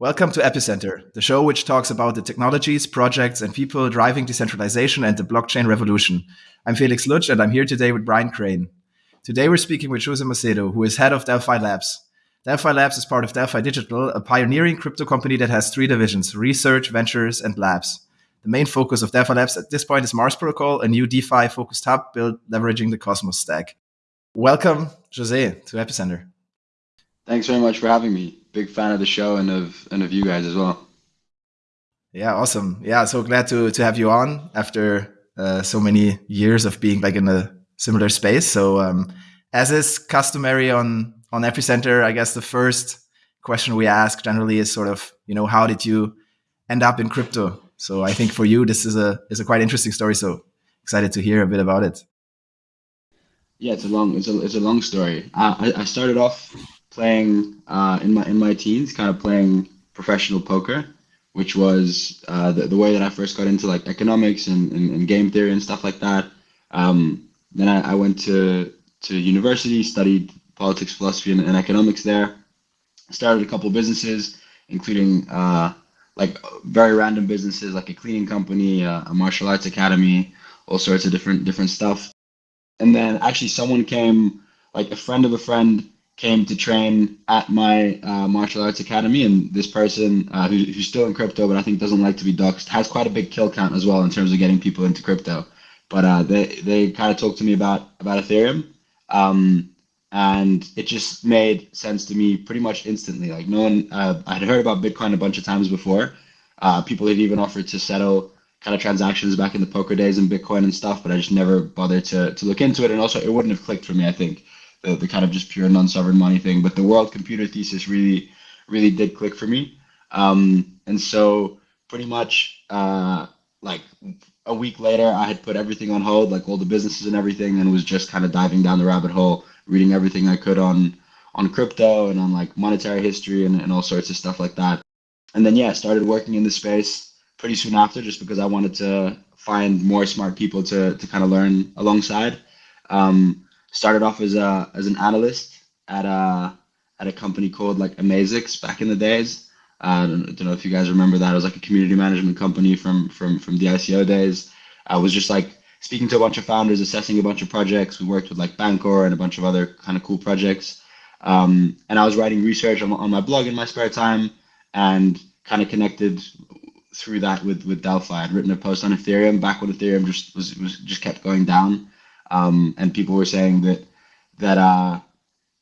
Welcome to Epicenter, the show which talks about the technologies, projects, and people driving decentralization and the blockchain revolution. I'm Felix Lutsch, and I'm here today with Brian Crain. Today, we're speaking with Jose Macedo, who is head of Delphi Labs. Delphi Labs is part of Delphi Digital, a pioneering crypto company that has three divisions research, ventures, and labs. The main focus of Delphi Labs at this point is Mars Protocol, a new DeFi focused hub built leveraging the Cosmos stack. Welcome, Jose, to Epicenter. Thanks very much for having me. Big fan of the show and of and of you guys as well. Yeah, awesome. Yeah, so glad to to have you on after uh, so many years of being like in a similar space. So, um, as is customary on on Epicenter, I guess the first question we ask generally is sort of, you know, how did you end up in crypto? So, I think for you, this is a is a quite interesting story. So, excited to hear a bit about it. Yeah, it's a long it's a it's a long story. I I started off playing uh, in my in my teens, kind of playing professional poker, which was uh, the, the way that I first got into like economics and, and, and game theory and stuff like that. Um, then I, I, went to to university, studied politics, philosophy, and, and economics there. Started a couple businesses, including uh, like very random businesses like a cleaning company, a martial arts academy, all sorts of different different stuff. And then actually someone came, like a friend of a friend came to train at my uh, martial arts academy, and this person uh, who, who's still in crypto, but I think doesn't like to be doxxed, has quite a big kill count as well in terms of getting people into crypto. But uh, they they kind of talked to me about about Ethereum, um, and it just made sense to me pretty much instantly. Like no one, uh, I had heard about Bitcoin a bunch of times before. Uh, people had even offered to settle kind of transactions back in the poker days in Bitcoin and stuff, but I just never bothered to to look into it, and also it wouldn't have clicked for me. I think the, the kind of just pure non-sovereign money thing. But the world computer thesis really, really did click for me. Um, and so pretty much uh, like a week later, I had put everything on hold, like all the businesses and everything, and was just kind of diving down the rabbit hole, reading everything I could on on crypto and on like monetary history and, and all sorts of stuff like that. And then yeah, started working in the space pretty soon after, just because I wanted to find more smart people to to kind of learn alongside. Um, started off as a as an analyst at a at a company called like Amazix back in the days. Uh, I don't, don't, know if you guys remember that. It was like a community management company from from from the ICO days. I was just like speaking to a bunch of founders, assessing a bunch of projects. We worked with like Bancor and a bunch of other kind of cool projects. Um, and I was writing research on, on my blog in my spare time and kind of connected through that with with Delphi. I'd written a post on Ethereum back when Ethereum just was, was just kept going down. Um, and people were saying that that uh,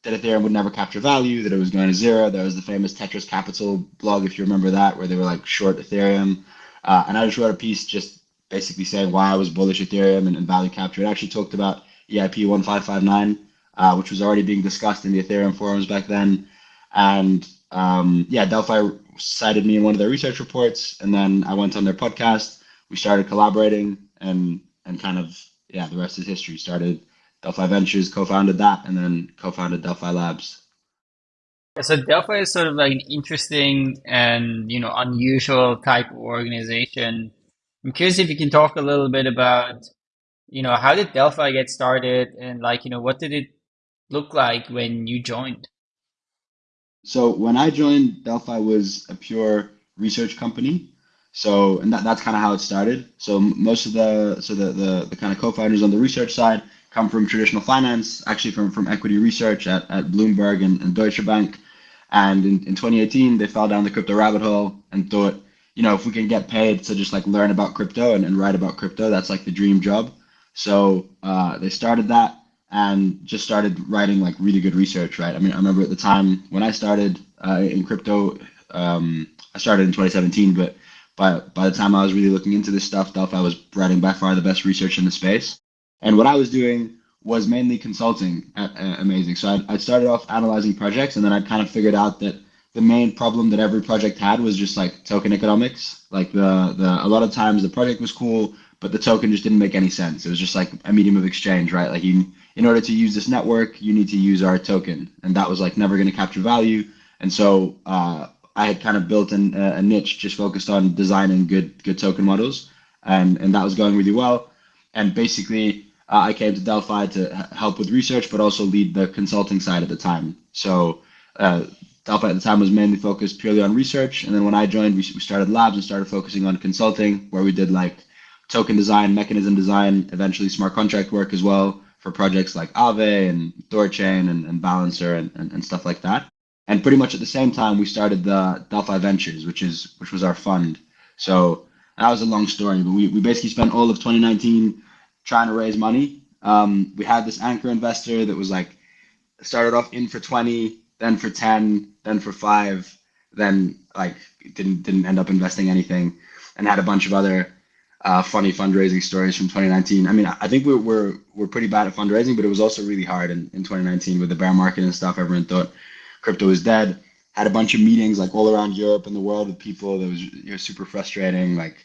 that Ethereum would never capture value, that it was going to zero. There was the famous Tetras Capital blog, if you remember that, where they were like short Ethereum. Uh, and I just wrote a piece just basically saying why I was bullish Ethereum and, and value capture. It actually talked about EIP 1559, uh, which was already being discussed in the Ethereum forums back then. And um, yeah, Delphi cited me in one of their research reports, and then I went on their podcast. We started collaborating and and kind of yeah, the rest is history. Started Delphi Ventures, co-founded that, and then co-founded Delphi Labs. So Delphi is sort of like an interesting and you know unusual type of organization. I'm curious if you can talk a little bit about you know how did Delphi get started and like you know what did it look like when you joined? So when I joined, Delphi was a pure research company. So, and that, that's kind of how it started. So most of the, so the, the, the kind of co-founders on the research side come from traditional finance, actually from, from equity research at, at Bloomberg and, and Deutsche Bank. And in, in 2018, they fell down the crypto rabbit hole and thought, you know, if we can get paid to just like learn about crypto and, and write about crypto, that's like the dream job. So uh, they started that and just started writing like really good research, right? I mean, I remember at the time when I started uh, in crypto, um, I started in 2017, but by by the time I was really looking into this stuff, Delphi was writing by far the best research in the space. And what I was doing was mainly consulting at Amazix. So I'd, I'd started off analyzing projects, and then I'd kind of figured out that the main problem that every project had was just like token economics. Like the the a lot of times the project was cool, but the token just didn't make any sense. It was just like a medium of exchange, right? Like you, in order to use this network, you need to use our token, and that was like never going to capture value. And so uh, I had kind of built an, a niche just focused on designing good good token models, and and that was going really well. And basically, uh, I came to Delphi to help with research, but also lead the consulting side at the time. So uh, Delphi at the time was mainly focused purely on research. And then when I joined, we, we started labs and started focusing on consulting, where we did like token design, mechanism design, eventually smart contract work as well for projects like Aave and Thorchain and, and Balancer and, and, and stuff like that. And pretty much at the same time, we started the Delphi Ventures, which is which was our fund. So that was a long story, but we, we basically spent all of 2019 trying to raise money. Um, we had this anchor investor that was like started off in for 20, then for 10, then for five, then like didn't didn't end up investing anything, and had a bunch of other uh, funny fundraising stories from 2019. I mean, I think we're, we're, we're pretty bad at fundraising, but it was also really hard in, in 2019 with the bear market and stuff. Everyone thought crypto was dead. Had a bunch of meetings like all around Europe and the world with people that was you know, super frustrating. Like,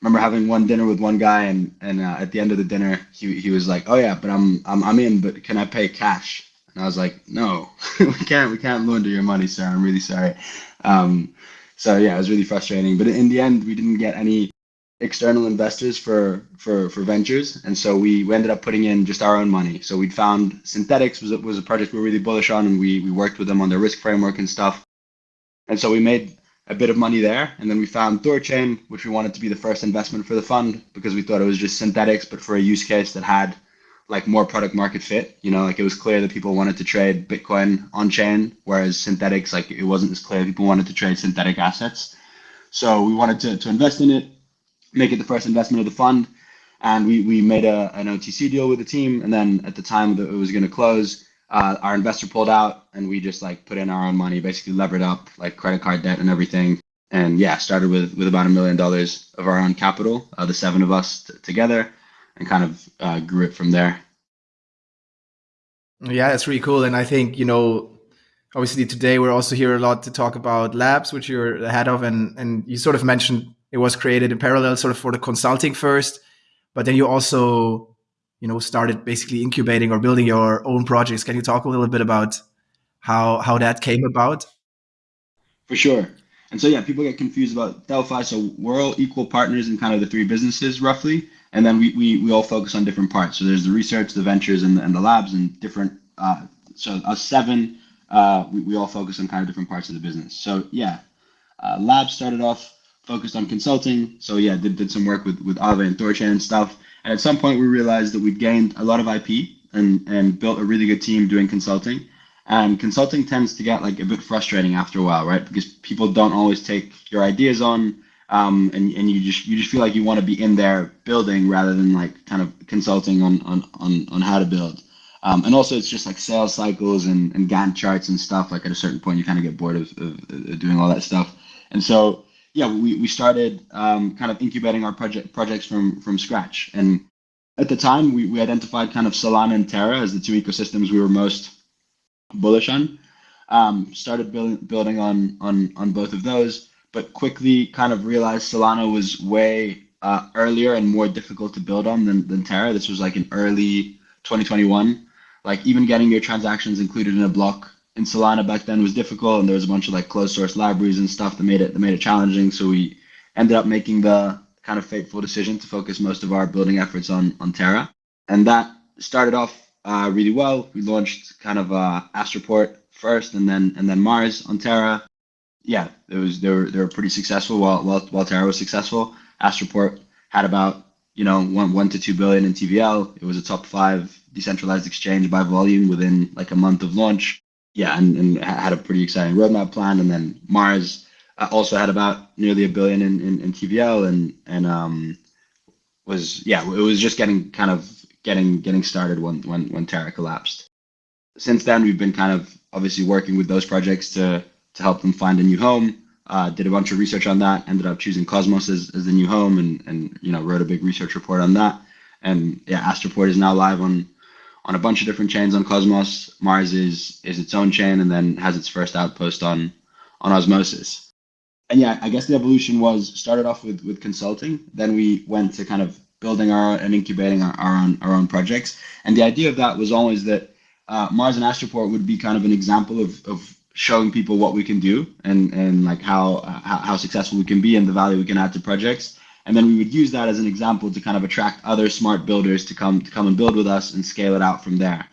remember having one dinner with one guy, and and uh, at the end of the dinner, he, he was like, "Oh yeah, but I'm I'm I'm in, but can I pay cash?" And I was like, "No, we can't we can't launder your money, sir. I'm really sorry." Um, so yeah, it was really frustrating. But in the end, we didn't get any external investors for for for ventures, and so we, we ended up putting in just our own money. So we'd found Synthetix was was a project we are really bullish on, and we we worked with them on their risk framework and stuff. And so we made a bit of money there, and then we found Thorchain, which we wanted to be the first investment for the fund because we thought it was just Synthetix but for a use case that had like more product market fit. You know, like it was clear that people wanted to trade Bitcoin on chain, whereas Synthetix like it wasn't as clear people wanted to trade synthetic assets. So we wanted to, to invest in it make it the first investment of the fund. And we, we made a, an OTC deal with the team. And then at the time that it was going to close, uh, our investor pulled out and we just like put in our own money, basically levered up like credit card debt and everything. And yeah, started with, with about a million dollars of our own capital, uh, the seven of us t- together, and kind of uh, grew it from there. Yeah, that's really cool. And I think, you know, obviously today we're also here a lot to talk about labs, which you're the head of. And, and you sort of mentioned it was created in parallel sort of for the consulting first but then you also you know started basically incubating or building your own projects. Can you talk a little bit about how how that came about? For sure. And so yeah people get confused about delphi. So we're all equal partners in kind of the three businesses roughly. And then we we, we all focus on different parts. So there's the research the ventures and the, and the labs and different uh, so us seven uh, we, we all focus on kind of different parts of the business. So yeah uh, labs started off focused on consulting. So yeah, did, did some work with, with Aave and Thorchain and stuff. And at some point we realized that we'd gained a lot of IP and, and built a really good team doing consulting. And consulting tends to get like a bit frustrating after a while, right? Because people don't always take your ideas on. Um, and, and you just you just feel like you want to be in there building rather than like kind of consulting on on, on, on how to build. Um, and also it's just like sales cycles and, and Gantt charts and stuff. Like at a certain point you kind of get bored of, of, of doing all that stuff. And so yeah, we, we started um, kind of incubating our project projects from from scratch. And at the time, we, we identified kind of Solana and Terra as the two ecosystems we were most bullish on. Um, started building building on on on both of those, but quickly kind of realized Solana was way uh, earlier and more difficult to build on than, than Terra. This was like in early 2021. Like even getting your transactions included in a block in Solana back then was difficult, and there was a bunch of like closed source libraries and stuff that made it that made it challenging. So we ended up making the kind of fateful decision to focus most of our building efforts on on Terra, and that started off uh, really well. We launched kind of uh, Astroport first, and then and then Mars on Terra. Yeah, it was they were they were pretty successful. While while, while Terra was successful, Astroport had about you know one one to two billion in TVL. It was a top five decentralized exchange by volume within like a month of launch yeah, and, and had a pretty exciting roadmap plan. And then Mars uh, also had about nearly a billion in, in, in TVL and, and um, was, yeah, it was just getting kind of getting getting started when, when, when Terra collapsed. Since then, we've been kind of obviously working with those projects to, to help them find a new home. Uh, did a bunch of research on that, ended up choosing Cosmos as, as the new home and, and, you know, wrote a big research report on that. And yeah, Astroport is now live on on a bunch of different chains on Cosmos. Mars is is its own chain and then has its first outpost on on Osmosis. And yeah, I guess the evolution was started off with with consulting. Then we went to kind of building our and incubating our, our own our own projects. And the idea of that was always that uh, Mars and Astroport would be kind of an example of of showing people what we can do and and like how, uh, how how successful we can be and the value we can add to projects and then we would use that as an example to kind of attract other smart builders to come to come and build with us and scale it out from there.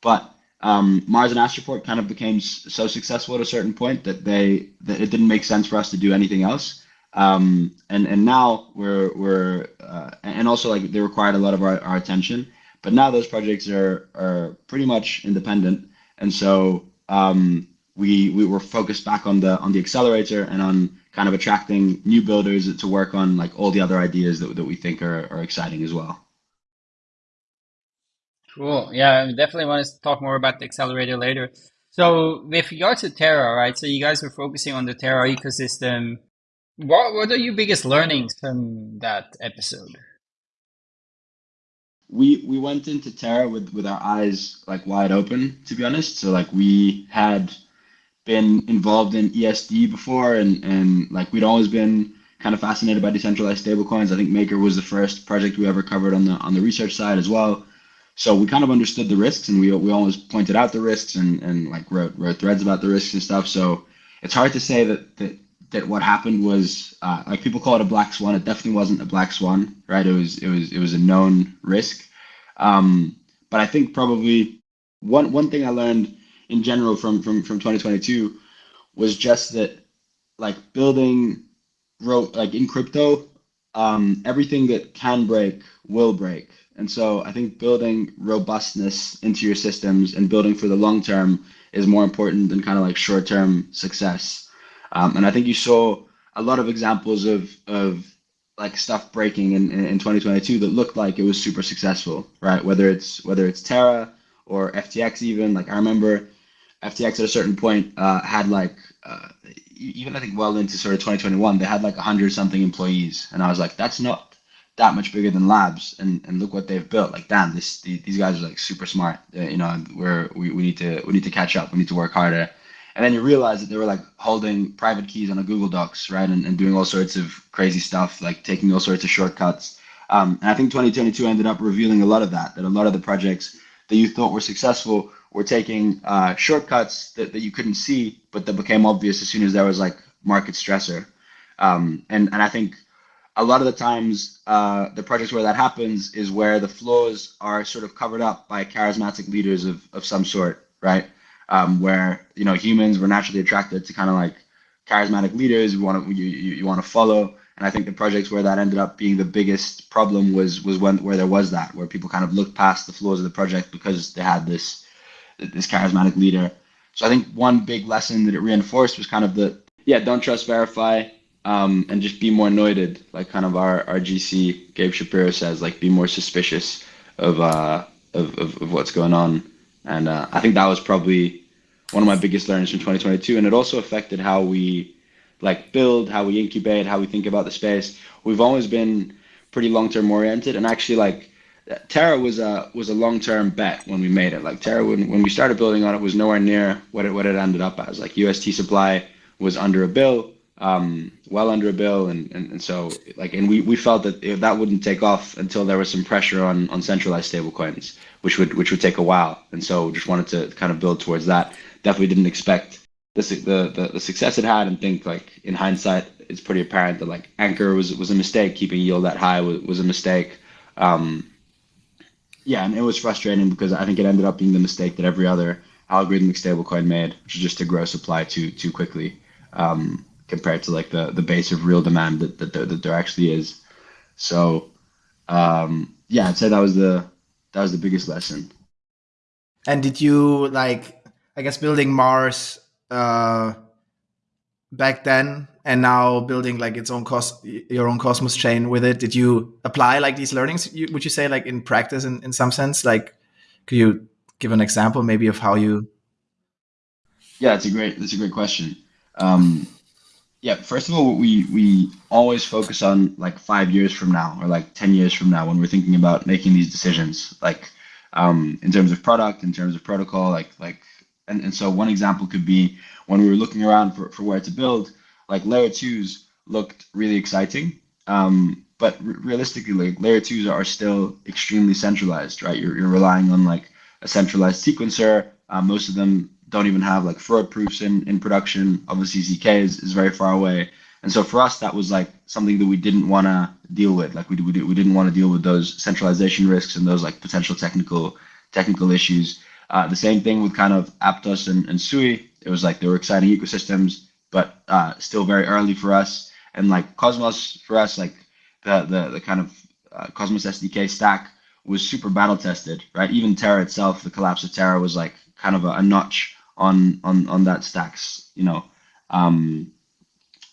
But um, Mars and Astroport kind of became so successful at a certain point that they that it didn't make sense for us to do anything else. Um, and and now we're we're uh, and also like they required a lot of our, our attention. But now those projects are are pretty much independent, and so um, we we were focused back on the on the accelerator and on kind of attracting new builders to work on like all the other ideas that, that we think are, are exciting as well. Cool. Yeah, I definitely want to talk more about the accelerator later. So with regards to Terra, right? So you guys are focusing on the Terra ecosystem. What what are your biggest learnings from that episode? We we went into Terra with with our eyes like wide open, to be honest. So like we had been involved in ESD before, and and like we'd always been kind of fascinated by decentralized stablecoins. I think Maker was the first project we ever covered on the on the research side as well. So we kind of understood the risks, and we we always pointed out the risks and and like wrote wrote threads about the risks and stuff. So it's hard to say that that that what happened was uh, like people call it a black swan. It definitely wasn't a black swan, right? It was it was it was a known risk. Um, but I think probably one one thing I learned in general from from from 2022 was just that like building wrote like in crypto um, everything that can break will break. And so i think building robustness into your systems and building for the long term is more important than kind of like short term success. Um, and i think you saw a lot of examples of of like stuff breaking in, in, in 2022 that looked like it was super successful right? Whether it's whether it's terra or ftx even like i remember FTX at a certain point uh, had like uh, even I think well into sort of 2021 they had like 100 something employees. And I was like that's not that much bigger than labs. And, and look what they've built. Like damn this these guys are like super smart. Uh, you know we're we, we need to we need to catch up. We need to work harder. And then you realize that they were like holding private keys on a Google Docs right? And, and doing all sorts of crazy stuff like taking all sorts of shortcuts. Um, and I think 2022 ended up revealing a lot of that that a lot of the projects that you thought were successful were taking uh, shortcuts that, that you couldn't see, but that became obvious as soon as there was like market stressor. Um, and, and I think a lot of the times uh, the projects where that happens is where the flaws are sort of covered up by charismatic leaders of, of some sort, right? Um, where you know humans were naturally attracted to kind of like charismatic leaders you want to you, you, you want to follow and I think the projects where that ended up being the biggest problem was was when where there was that where people kind of looked past the flaws of the project because they had this this charismatic leader. So I think one big lesson that it reinforced was kind of the yeah, don't trust, verify, um, and just be more noited, like kind of our, our GC Gabe Shapiro says, like be more suspicious of uh, of, of, of what's going on. And uh, I think that was probably one of my biggest learnings from 2022, and it also affected how we like build, how we incubate, how we think about the space. We've always been pretty long term oriented, and actually like Terra was a was a long term bet when we made it. Like Terra, when, when we started building on it, was nowhere near what it what it ended up as. Like UST supply was under a bill, um, well under a bill, and, and, and so like and we, we felt that that wouldn't take off until there was some pressure on on centralized stablecoins, which would which would take a while. And so just wanted to kind of build towards that. Definitely didn't expect the the the, the success it had, and think like in hindsight, it's pretty apparent that like Anchor was was a mistake. Keeping yield that high was, was a mistake. Um, yeah, and it was frustrating because I think it ended up being the mistake that every other algorithmic stablecoin made, which is just to grow supply too too quickly um, compared to like the the base of real demand that that there, that there actually is. So um, yeah, I'd say that was the that was the biggest lesson. And did you like I guess building Mars uh, back then and now building like its own cost your own cosmos chain with it. Did you apply like these learnings you, would you say like in practice in, in some sense? Like could you give an example maybe of how you yeah it's a great that's a great question. Um yeah first of all we we always focus on like five years from now or like 10 years from now when we're thinking about making these decisions. Like um in terms of product in terms of protocol like like and, and so one example could be when we were looking around for, for where to build like layer twos looked really exciting. Um, but realistically, like layer twos are still extremely centralized, right? You're, you're relying on like a centralized sequencer. Uh, most of them don't even have like fraud proofs in, in production. Obviously, ZK is, is very far away. And so for us, that was like something that we didn't want to deal with. Like we, we, we didn't want to deal with those centralization risks and those like potential technical technical issues. Uh, the same thing with kind of Aptos and, and Sui. It was like they were exciting ecosystems, but uh, still very early for us. And like Cosmos for us, like the the, the kind of uh, Cosmos SDK stack was super battle tested, right? Even Terra itself, the collapse of Terra was like kind of a, a notch on on on that stacks, you know. Um,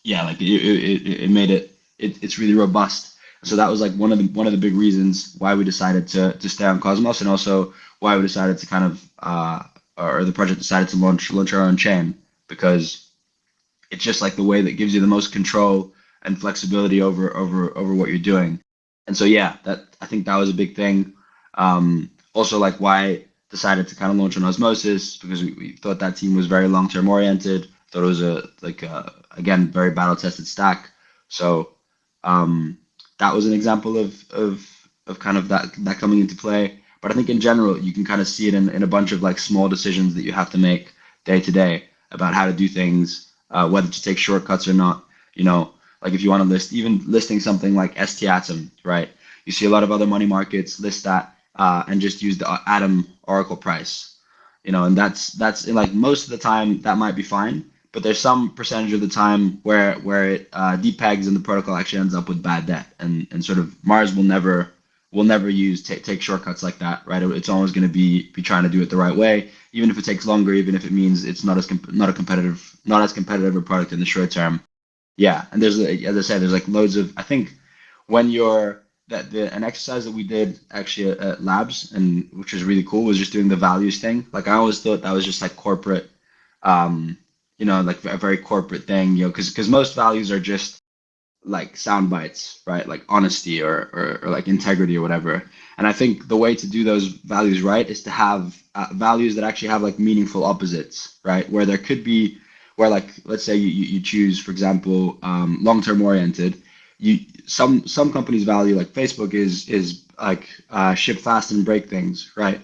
yeah, like it, it, it made it, it it's really robust. So that was like one of the one of the big reasons why we decided to to stay on Cosmos, and also why we decided to kind of uh, or the project decided to launch launch our own chain because it's just like the way that gives you the most control and flexibility over over over what you're doing. And so yeah, that I think that was a big thing. Um, also like why I decided to kind of launch on Osmosis because we, we thought that team was very long term oriented. Thought it was a like a, again very battle tested stack. So um, that was an example of of of kind of that that coming into play. But I think in general you can kind of see it in, in a bunch of like small decisions that you have to make day to day about how to do things, uh, whether to take shortcuts or not. You know, like if you want to list, even listing something like ST Atom, right? You see a lot of other money markets list that uh, and just use the Atom Oracle price, you know, and that's that's in like most of the time that might be fine, but there's some percentage of the time where where it uh, depegs and the protocol actually ends up with bad debt, and and sort of Mars will never will never use take take shortcuts like that, right? It's always going to be be trying to do it the right way, even if it takes longer, even if it means it's not as not a competitive not as competitive a product in the short term yeah, and there's as I said, there's like loads of. I think when you're that the an exercise that we did actually at, at labs and which was really cool was just doing the values thing. Like I always thought that was just like corporate, um, you know, like a very corporate thing, you know, because because most values are just like sound bites, right? Like honesty or, or, or like integrity or whatever. And I think the way to do those values right is to have uh, values that actually have like meaningful opposites, right? Where there could be where like let's say you, you choose for example um, long-term oriented you some some companies value like facebook is is like uh, ship fast and break things right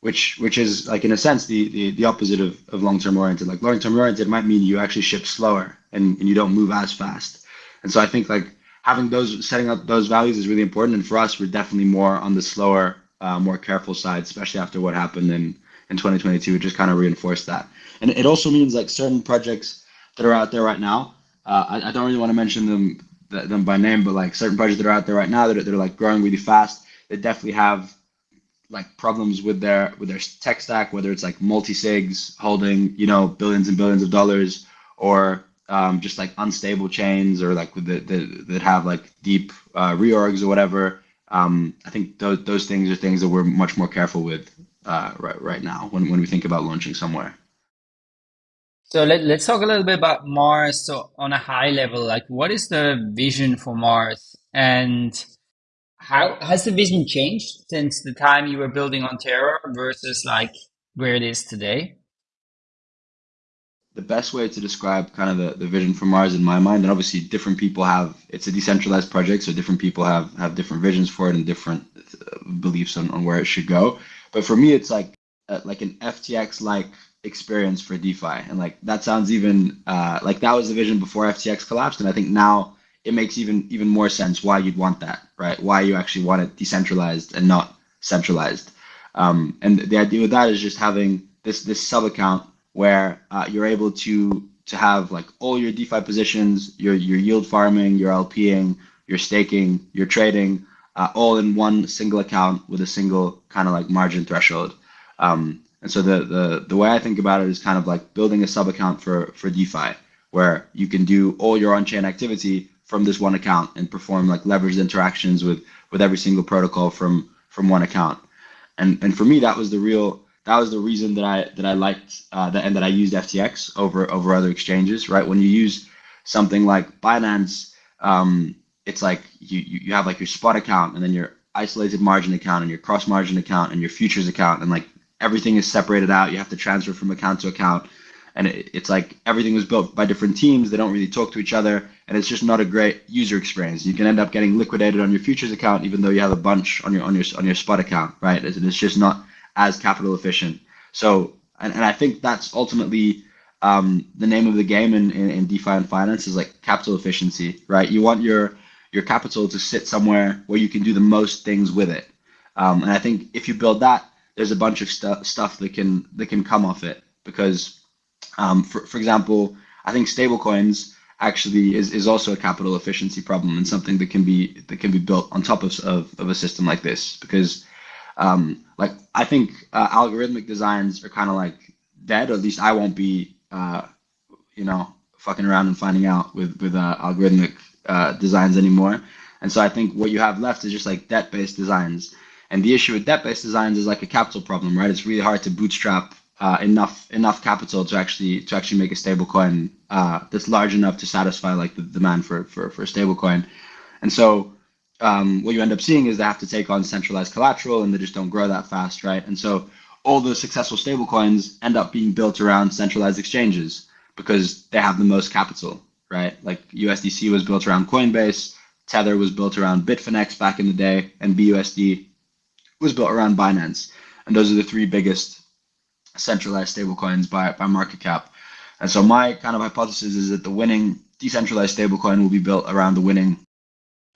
which which is like in a sense the the, the opposite of, of long-term oriented like long-term oriented might mean you actually ship slower and, and you don't move as fast and so i think like having those setting up those values is really important and for us we're definitely more on the slower uh, more careful side especially after what happened in in 2022 it just kind of reinforced that and it also means like certain projects that are out there right now. Uh, I, I, don't really want to mention them them by name, but like certain projects that are out there right now that are, that are like growing really fast. They definitely have like problems with their with their tech stack, whether it's like multi sigs holding you know billions and billions of dollars, or um, just like unstable chains, or like the, the, that have like deep uh, reorgs or whatever. Um, I think those those things are things that we're much more careful with uh, right right now when when we think about launching somewhere. So let, let's talk a little bit about Mars. So on a high level, like what is the vision for Mars and how has the vision changed since the time you were building on Terra versus like where it is today? The best way to describe kind of the, the vision for Mars in my mind, and obviously different people have, it's a decentralized project, so different people have, have different visions for it and different uh, beliefs on, on where it should go. But for me, it's like, uh, like an FTX like experience for DeFi. And like that sounds even uh, like that was the vision before FTX collapsed. And I think now it makes even even more sense why you'd want that, right? Why you actually want it decentralized and not centralized. Um, and the idea with that is just having this this sub account where uh, you're able to to have like all your DeFi positions, your your yield farming, your LPing, your staking, your trading, uh, all in one single account with a single kind of like margin threshold. Um, and so the, the, the way I think about it is kind of like building a sub account for, for DeFi, where you can do all your on-chain activity from this one account and perform like leveraged interactions with, with every single protocol from, from one account. And, and for me, that was the real, that was the reason that I, that I liked uh, that, and that I used FTX over, over other exchanges, right? When you use something like Binance, um, it's like you, you have like your spot account and then your isolated margin account and your cross margin account and your futures account and like everything is separated out. You have to transfer from account to account. And it, it's like everything was built by different teams. They don't really talk to each other. And it's just not a great user experience. You can end up getting liquidated on your futures account, even though you have a bunch on your on your on your spot account, right? It's, it's just not as capital efficient. So, and, and I think that's ultimately um, the name of the game in, in, in DeFi and finance is like capital efficiency, right? You want your your capital to sit somewhere where you can do the most things with it. Um, and I think if you build that, there's a bunch of stu- stuff that can that can come off it because, um, for for example, I think stablecoins actually is, is also a capital efficiency problem and something that can be that can be built on top of of, of a system like this because um, like I think uh, algorithmic designs are kind of like dead or at least I won't be uh, you know fucking around and finding out with with uh, algorithmic uh, designs anymore. And so I think what you have left is just like debt based designs. And the issue with debt based designs is like a capital problem right? It's really hard to bootstrap uh, enough enough capital to actually to actually make a stable coin uh, that's large enough to satisfy like the demand for for, for a stable coin. And so um, what you end up seeing is they have to take on centralized collateral and they just don't grow that fast, right? And so all the successful stablecoins end up being built around centralized exchanges because they have the most capital, right? Like USDC was built around Coinbase, Tether was built around Bitfinex back in the day, and BUSD was built around Binance. And those are the three biggest centralized stablecoins by, by market cap. And so my kind of hypothesis is that the winning decentralized stablecoin will be built around the winning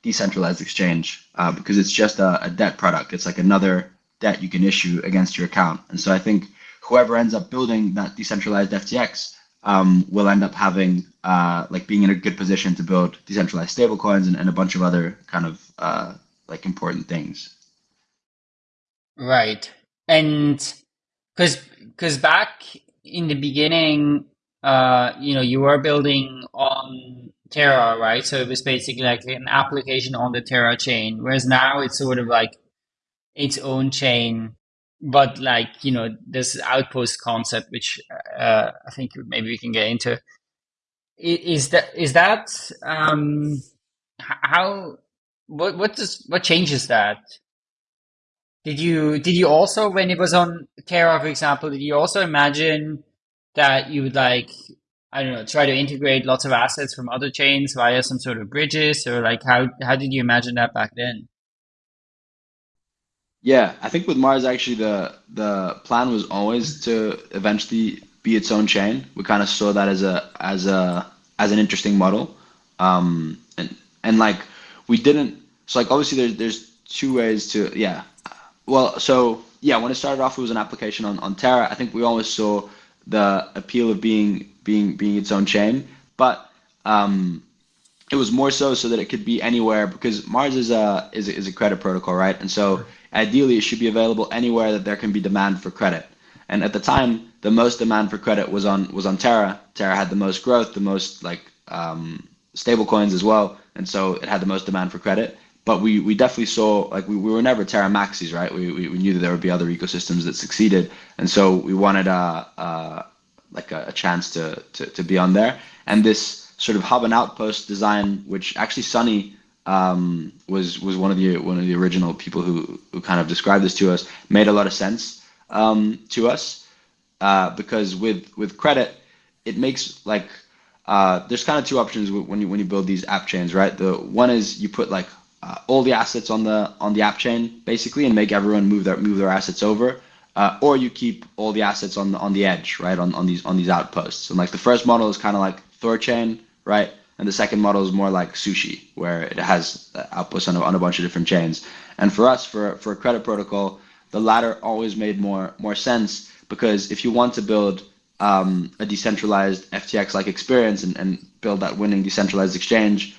decentralized exchange uh, because it's just a, a, debt product. It's like another debt you can issue against your account. And so I think whoever ends up building that decentralized FTX um, will end up having uh, like being in a good position to build decentralized stablecoins and, and a bunch of other kind of uh, like important things. Right. And because because back in the beginning, uh, you know, you were building on Terra, right? So it was basically like an application on the Terra chain, whereas now it's sort of like its own chain, but like you know, this outpost concept, which uh, I think maybe we can get into. Is that is that um, how what what does what changes that? Did you did you also when it was on Terra, for example, did you also imagine that you would like I don't know try to integrate lots of assets from other chains via some sort of bridges or like how how did you imagine that back then? Yeah, I think with Mars actually the the plan was always to eventually be its own chain. We kind of saw that as a as a as an interesting model, um, and and like we didn't. So like obviously there's there's two ways to yeah well, so yeah, when it started off, it was an application on, on Terra. I think we always saw the appeal of being being being its own chain, but um, it was more so so that it could be anywhere because Mars is a is a, is a credit protocol, right? And so ideally, it should be available anywhere that there can be demand for credit. And at the time, the most demand for credit was on was on Terra. Terra had the most growth, the most like um, stable coins as well, and so it had the most demand for credit but we, we definitely saw like we, we were never Terra Maxis, right? We, we, we knew that there would be other ecosystems that succeeded, and so we wanted a, a like a, a, chance to, to to be on there. And this sort of hub and outpost design, which actually Sunny um, was was one of the one of the original people who who kind of described this to us, made a lot of sense um, to us uh, because with with credit, it makes like uh, there's kind of two options when you when you build these app chains, right? The one is you put like uh, all the assets on the on the app chain basically and make everyone move their move their assets over uh, or you keep all the assets on the on the edge right on, on these on these outposts. And like the first model is kind of like Thorchain right? And the second model is more like sushi where it has outposts on a, on a bunch of different chains. And for us for for a credit protocol the latter always made more more sense because if you want to build um, a decentralized FTX like experience and, and build that winning decentralized exchange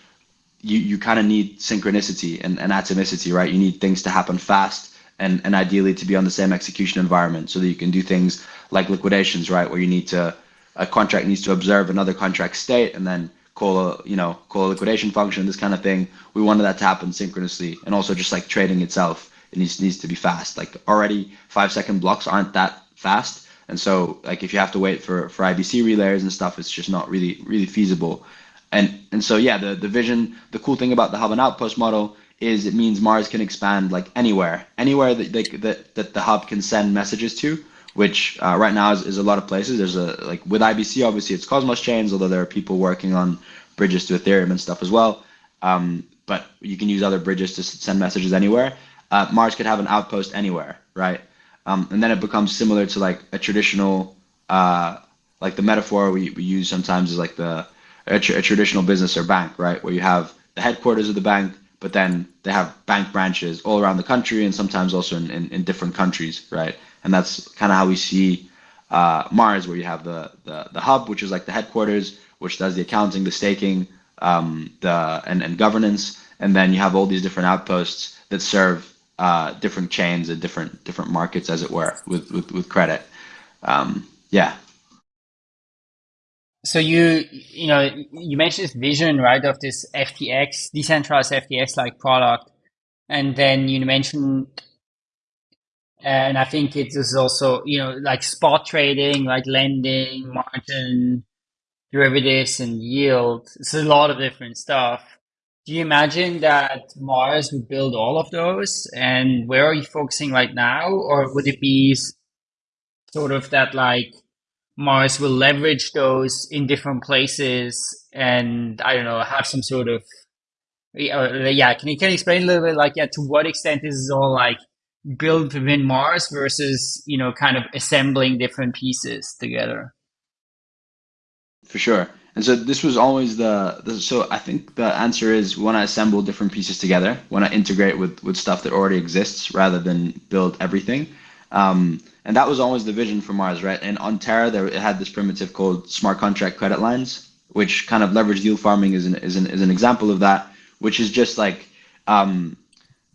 you, you kind of need synchronicity and, and atomicity, right? You need things to happen fast and, and ideally to be on the same execution environment so that you can do things like liquidations, right? Where you need to, a contract needs to observe another contract state and then call a, you know, call a liquidation function, this kind of thing. We wanted that to happen synchronously and also just like trading itself, it needs, needs to be fast. Like already five second blocks aren't that fast. And so like if you have to wait for, for IBC relayers and stuff, it's just not really, really feasible. And and so yeah, the the vision, the cool thing about the hub and outpost model is it means Mars can expand like anywhere, anywhere that they, that that the hub can send messages to, which uh, right now is, is a lot of places. There's a like with IBC, obviously it's Cosmos chains, although there are people working on bridges to Ethereum and stuff as well. Um, but you can use other bridges to send messages anywhere. Uh, Mars could have an outpost anywhere, right? Um, and then it becomes similar to like a traditional, uh, like the metaphor we, we use sometimes is like the a, tr- a traditional business or bank, right? Where you have the headquarters of the bank, but then they have bank branches all around the country and sometimes also in, in, in different countries, right? And that's kind of how we see uh, Mars, where you have the, the the hub, which is like the headquarters, which does the accounting, the staking, um, the and, and governance, and then you have all these different outposts that serve uh, different chains and different different markets, as it were, with with, with credit. Um, yeah. So you you know you mentioned this vision right of this FTX decentralized FTX like product, and then you mentioned, and I think it is also you know like spot trading, like lending, margin, derivatives, and yield. It's a lot of different stuff. Do you imagine that Mars would build all of those? And where are you focusing right now, or would it be sort of that like Mars will leverage those in different places and I don't know, have some sort of uh, yeah, can you can you explain a little bit like yeah, to what extent this is all like built within Mars versus, you know, kind of assembling different pieces together? For sure. And so this was always the, the so I think the answer is when I assemble different pieces together, when I integrate with with stuff that already exists rather than build everything. Um, and that was always the vision for Mars, right? And on Terra, there it had this primitive called smart contract credit lines, which kind of leverage yield farming is an, is an, is an example of that, which is just like, um,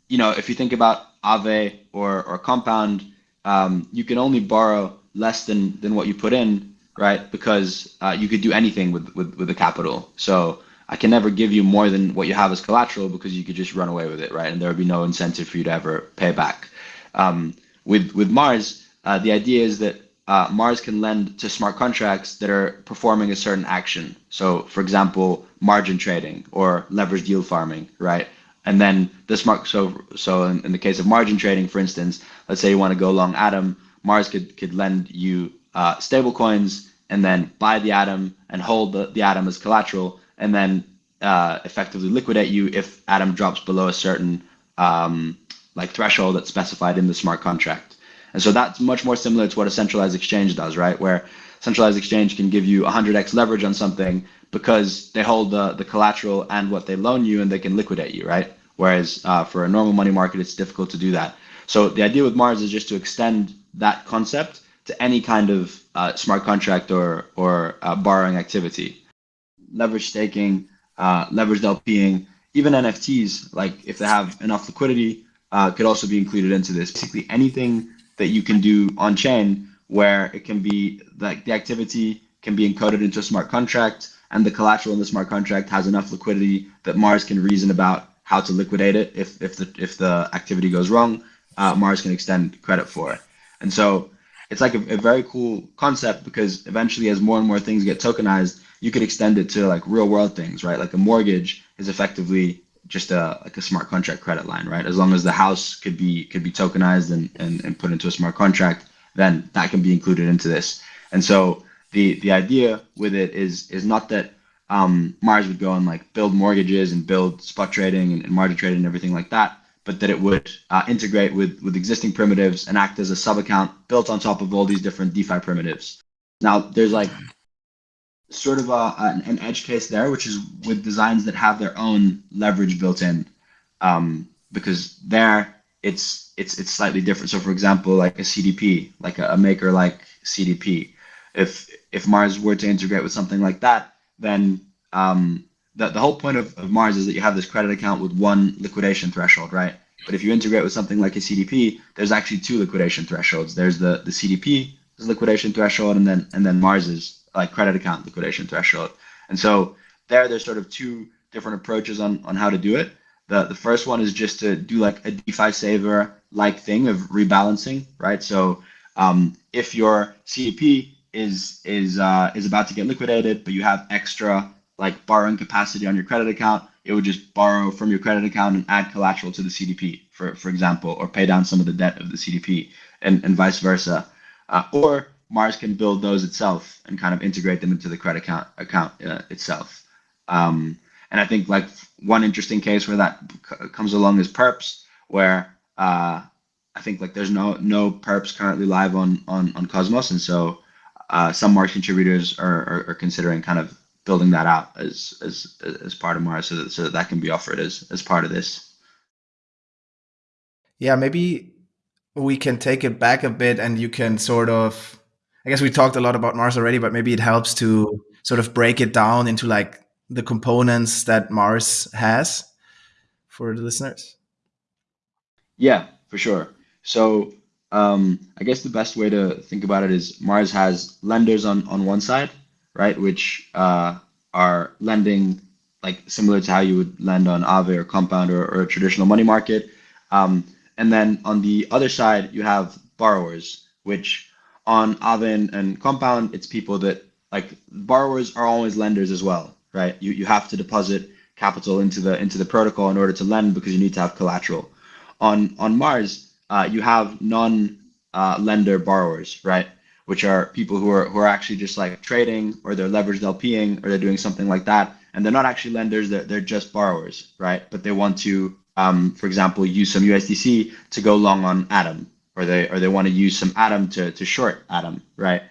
you know, if you think about Aave or, or Compound, um, you can only borrow less than, than what you put in, right? Because uh, you could do anything with, with, with the capital. So I can never give you more than what you have as collateral because you could just run away with it, right? And there would be no incentive for you to ever pay back. Um, with, with Mars, uh, the idea is that uh, Mars can lend to smart contracts that are performing a certain action. So, for example, margin trading or leveraged yield farming, right? And then the smart so so in, in the case of margin trading, for instance, let's say you want to go long Atom, Mars could could lend you uh, stable coins and then buy the Atom and hold the, the Atom as collateral, and then uh, effectively liquidate you if Atom drops below a certain um, like threshold that's specified in the smart contract. And so that's much more similar to what a centralized exchange does, right? Where centralized exchange can give you 100x leverage on something because they hold the, the collateral and what they loan you and they can liquidate you, right? Whereas uh, for a normal money market, it's difficult to do that. So the idea with Mars is just to extend that concept to any kind of uh, smart contract or, or uh, borrowing activity. Leverage staking, uh, leveraged LPing, even NFTs, like if they have enough liquidity, uh, could also be included into this. Basically anything that you can do on chain where it can be like the activity can be encoded into a smart contract and the collateral in the smart contract has enough liquidity that Mars can reason about how to liquidate it if, if the if the activity goes wrong, uh, Mars can extend credit for it. And so it's like a, a, very cool concept because eventually as more and more things get tokenized, you could extend it to like real world things, right? Like a mortgage is effectively just a like a smart contract credit line, right? As long as the house could be could be tokenized and, and, and put into a smart contract, then that can be included into this. And so the the idea with it is is not that um, Mars would go and like build mortgages and build spot trading and, and margin trading and everything like that, but that it would uh, integrate with with existing primitives and act as a sub account built on top of all these different DeFi primitives. Now there's like sort of a, an edge case there, which is with designs that have their own leverage built in, um, because there it's it's it's slightly different. So, for example, like a CDP, like a, a maker like CDP, if if Mars were to integrate with something like that, then um, the the whole point of, of Mars is that you have this credit account with one liquidation threshold, right? But if you integrate with something like a CDP, there's actually two liquidation thresholds. There's the the CDP liquidation threshold, and then and then Mars's like credit account liquidation threshold. And so there, there's sort of two different approaches on, on how to do it. The, the first one is just to do like a DeFi saver like thing of rebalancing, right? So um, if your CDP is is uh, is about to get liquidated, but you have extra like borrowing capacity on your credit account, it would just borrow from your credit account and add collateral to the CDP, for for example, or pay down some of the debt of the CDP, and and vice versa. Uh, or Mars can build those itself and kind of integrate them into the credit account account uh, itself. Um, and I think like one interesting case where that comes along is Perps, where uh, I think like there's no no Perps currently live on on on Cosmos, and so uh, some Mars contributors are, are, are considering kind of building that out as as as part of Mars, so that so that, that can be offered as as part of this. Yeah, maybe we can take it back a bit, and you can sort of. I guess we talked a lot about Mars already, but maybe it helps to sort of break it down into like the components that Mars has for the listeners. Yeah, for sure. So um, I guess the best way to think about it is Mars has lenders on on one side, right, which uh, are lending like similar to how you would lend on Aave or Compound or, or a traditional money market. Um, and then on the other side, you have borrowers, which on Aave and, Compound, it's people that like borrowers are always lenders as well, right? You you have to deposit capital into the into the protocol in order to lend because you need to have collateral. On on Mars, uh, you have non-lender uh, borrowers, right? Which are people who are who are actually just like trading or they're leveraged LPing or they're doing something like that, and they're not actually lenders; they're they're just borrowers, right? But they want to, um, for example, use some USDC to go long on Atom, or they or they want to use some Atom to to short Atom, right?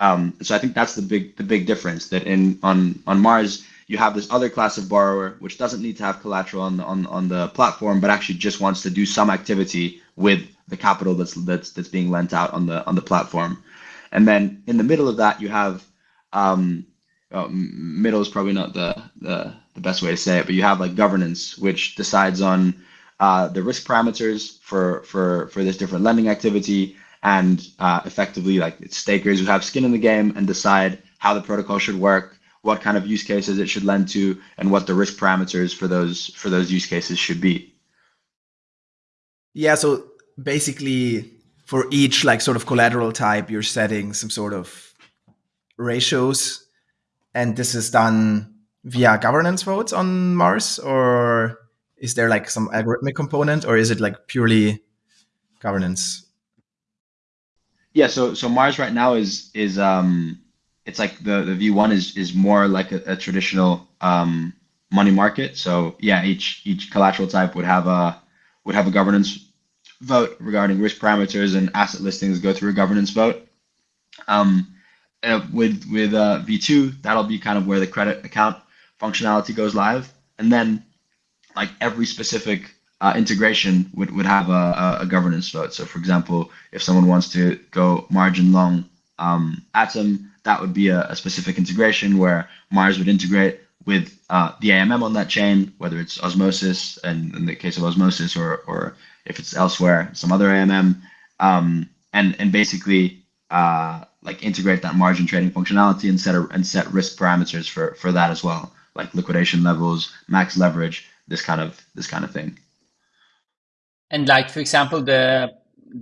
Um, so I think that's the big the big difference that in on on Mars you have this other class of borrower which doesn't need to have collateral on the, on, on the platform but actually just wants to do some activity with the capital that's that's that's being lent out on the on the platform. And then in the middle of that, you have um, well, middle is probably not the, the the best way to say it, but you have like governance, which decides on uh, the risk parameters for for for this different lending activity, and uh, effectively like it's stakers who have skin in the game and decide how the protocol should work, what kind of use cases it should lend to, and what the risk parameters for those for those use cases should be. Yeah, so basically for each like sort of collateral type, you're setting some sort of ratios, and this is done via governance votes on Mars, or is there like some algorithmic component, or is it like purely governance? Yeah, so so Mars right now is is um it's like the the V1 is is more like a, a traditional um money market. So yeah, each each collateral type would have a would have a governance vote regarding risk parameters and asset listings go through a governance vote. Um, uh, with with uh, V2, that'll be kind of where the credit account functionality goes live, and then like every specific uh, integration would, would have a, a, governance vote. So, for example, if someone wants to go margin long um, Atom, that would be a, a, specific integration where Mars would integrate with uh, the AMM on that chain, whether it's Osmosis, and in the case of Osmosis, or, or if it's elsewhere, some other AMM, um, and and basically uh, like integrate that margin trading functionality and set a, and set risk parameters for for that as well, like liquidation levels, max leverage, this kind of this kind of thing. And like for example, the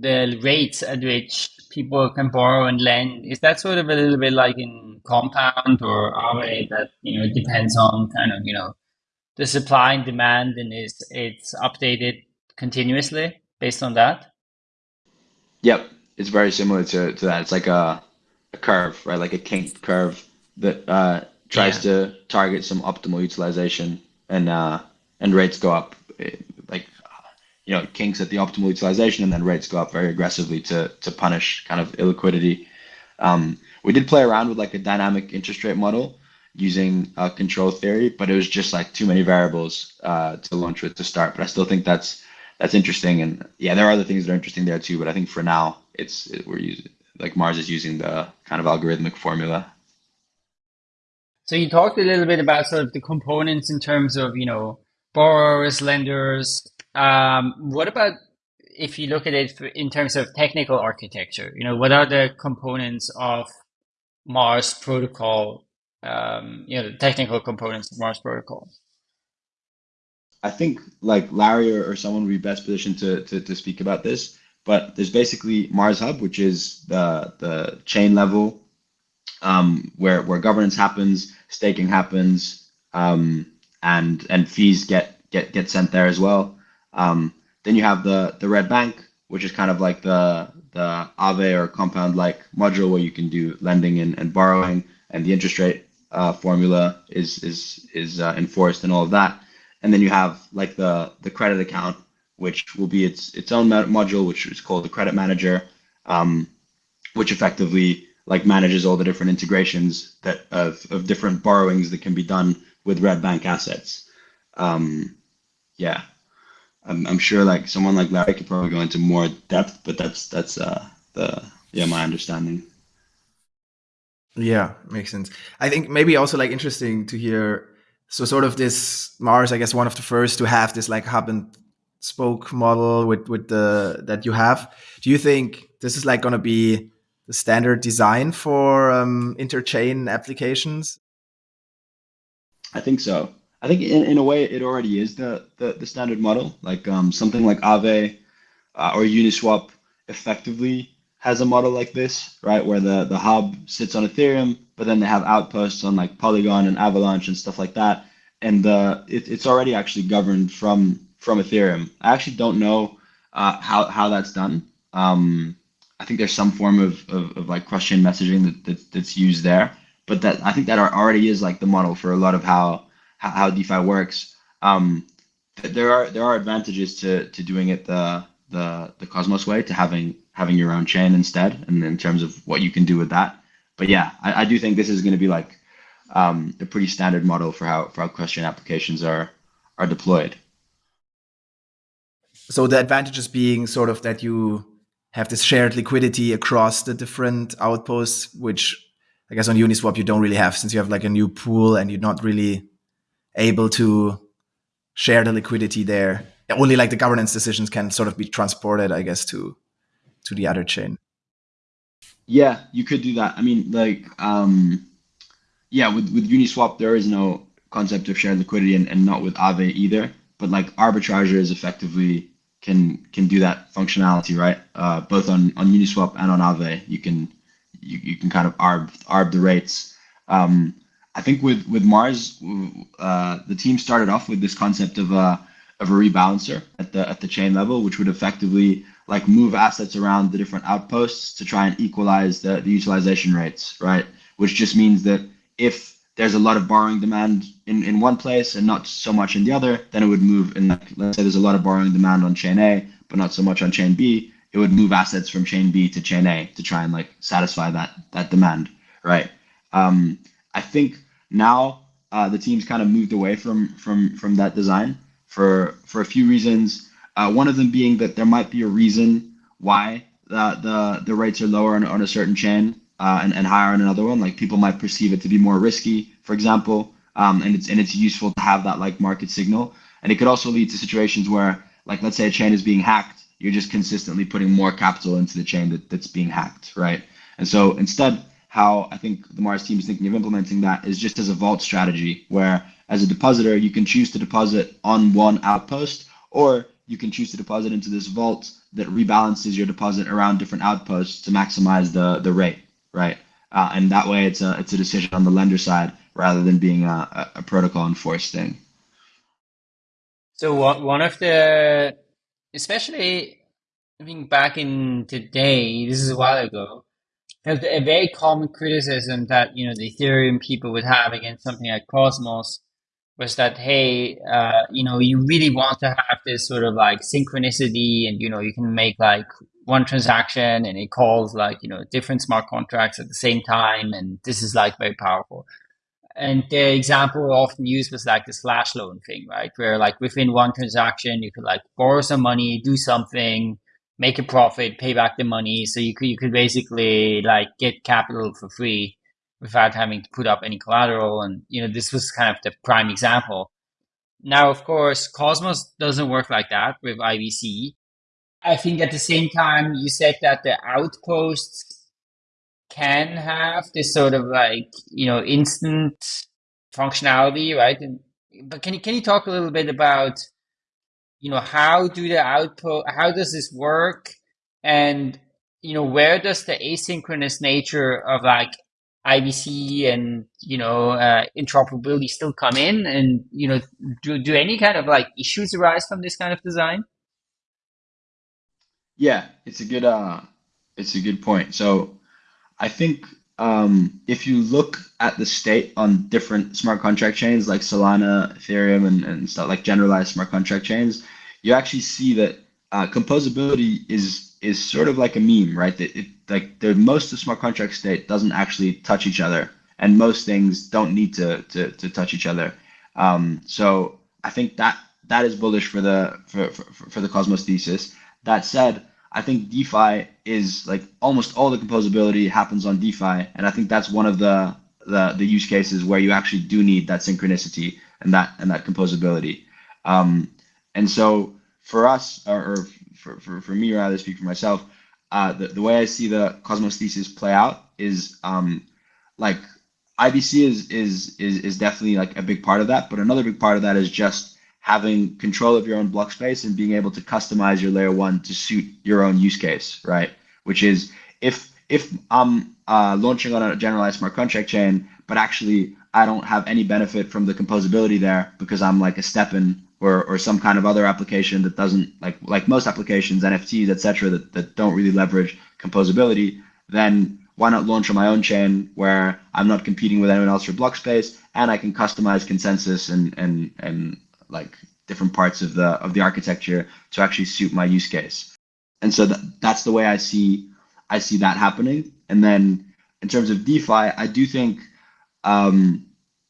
the rates at which people can borrow and lend is that sort of a little bit like in compound or Aave that you know depends on kind of you know the supply and demand and is it's updated continuously based on that? Yep, it's very similar to, to that. It's like a, a curve, right? Like a kinked curve that uh, tries yeah. to target some optimal utilization, and uh, and rates go up. Like you know, kinks at the optimal utilization, and then rates go up very aggressively to to punish kind of illiquidity. Um, we did play around with like a dynamic interest rate model using uh, control theory, but it was just like too many variables uh, to launch with to start. But I still think that's that's interesting. And yeah, there are other things that are interesting there too. But I think for now, it's it, we're using like Mars is using the kind of algorithmic formula. So you talked a little bit about sort of the components in terms of you know borrowers, lenders. Um, what about if you look at it in terms of technical architecture? You know, what are the components of Mars protocol? Um, you know, the technical components of Mars protocol. I think like Larry or, or someone would be best positioned to, to, to speak about this. But there's basically Mars Hub, which is the the chain level um, where where governance happens, staking happens, um, and and fees get get get sent there as well. Um, then you have the the Red Bank, which is kind of like the the Aave or compound like module where you can do lending and, and borrowing, and the interest rate uh, formula is is is uh, enforced and all of that and then you have like the the credit account, which will be its its own module, which is called the credit manager, um, which effectively like manages all the different integrations that of, of different borrowings that can be done with Red Bank assets. Um, yeah, I'm, I'm sure like someone like Larry could probably go into more depth, but that's that's uh, the yeah my understanding. Yeah, makes sense. I think maybe also like interesting to hear. So sort of this Mars, I guess, one of the first to have this like hub and spoke model with with the that you have. Do you think this is like going to be the standard design for um, interchain applications? I think so. I think in, in a way it already is the the, the standard model. Like um, something like Aave uh, or Uniswap effectively has a model like this, right? Where the, the hub sits on Ethereum, but then they have outposts on like Polygon and Avalanche and stuff like that. And uh, it, it's already actually governed from from Ethereum. I actually don't know uh, how, how that's done. Um, I think there's some form of, of, of like cross-chain messaging that, that, that's used there, but that I think that already is like the model for a lot of how how, DeFi works. Um, there are there are advantages to to doing it the the the Cosmos way, to having having your own chain instead, and in terms of what you can do with that. But yeah, I, I do think this is going to be like um, a pretty standard model for how for how cross-chain applications are are deployed. So the advantages being sort of that you have this shared liquidity across the different outposts, which I guess on Uniswap you don't really have since you have like a new pool and you're not really able to share the liquidity there. Only like the governance decisions can sort of be transported, I guess, to to the other chain. Yeah, you could do that. I mean, like, um, yeah, with with Uniswap there is no concept of shared liquidity, and, and not with Aave either. But like arbitrageurs effectively can can do that functionality, right? Uh, both on on Uniswap and on Aave, you can you, you can kind of arb arb the rates. Um, I think with with Mars, uh, the team started off with this concept of a of a rebalancer at the at the chain level, which would effectively like move assets around the different outposts to try and equalize the, the utilization rates, right? Which just means that if there's a lot of borrowing demand in, in one place and not so much in the other, then it would move in like let's say there's a lot of borrowing demand on chain A, but not so much on chain B, it would move assets from chain B to chain A to try and like satisfy that that demand, right? Um, I think now uh, the team's kind of moved away from from from that design for for a few reasons. Uh, one of them being that there might be a reason why the the, the rates are lower on, on a certain chain uh, and, and higher on another one. Like people might perceive it to be more risky, for example, um, and it's and it's useful to have that like market signal. And it could also lead to situations where, like, let's say a chain is being hacked, you're just consistently putting more capital into the chain that, that's being hacked, right? And so instead, how I think the Mars team is thinking of implementing that is just as a vault strategy, where as a depositor, you can choose to deposit on one outpost, or you can choose to deposit into this vault that rebalances your deposit around different outposts to maximize the, the rate, right? Uh, and that way, it's a it's a decision on the lender side rather than being a, a protocol enforced thing. So one of the, especially I think back in today, this is a while ago, a very common criticism that you know the Ethereum people would have against something like Cosmos was that hey, uh, you know, you really want to have this sort of like synchronicity, and you know, you can make like one transaction and it calls like you know different smart contracts at the same time, and this is like very powerful. And the example often used was like this flash loan thing, right? Where like within one transaction, you could like borrow some money, do something, make a profit, pay back the money. So you could you could basically like get capital for free without having to put up any collateral. And you know this was kind of the prime example. Now, of course, Cosmos doesn't work like that with IBC. I think at the same time, you said that the outposts can have this sort of like you know instant functionality, right? And, but can you can you talk a little bit about you know, how do the output, how does this work? And, you know, where does the asynchronous nature of like IBC and, you know, uh, interoperability still come in? And, you know, do, do any kind of like issues arise from this kind of design? Yeah, it's a good, uh, it's a good point. So I think um, if you look at the state on different smart contract chains like Solana, Ethereum, and, and stuff like generalized smart contract chains, you actually see that uh, composability is is sort of like a meme, right? That it, like the most of smart contract state doesn't actually touch each other, and most things don't need to to, to touch each other. Um, so I think that that is bullish for the for, for, for the Cosmos thesis. That said, I think DeFi is like almost all the composability happens on DeFi, and I think that's one of the the, the use cases where you actually do need that synchronicity and that and that composability. Um, and so for us, or, or for, for, for me rather speak for myself, uh, the, the way I see the Cosmos thesis play out is um, like IBC is, is is is definitely like a big part of that, but another big part of that is just having control of your own block space and being able to customize your layer one to suit your own use case, right? Which is if if I'm uh, launching on a generalized smart contract chain, but actually I don't have any benefit from the composability there because I'm like a STEPN or, or some kind of other application that doesn't like like most applications, NFTs, etc., that, that don't really leverage composability, then why not launch on my own chain where I'm not competing with anyone else for block space and I can customize consensus and and and like different parts of the of the architecture to actually suit my use case. And so that, that's the way I see I see that happening. And then in terms of DeFi, I do think um,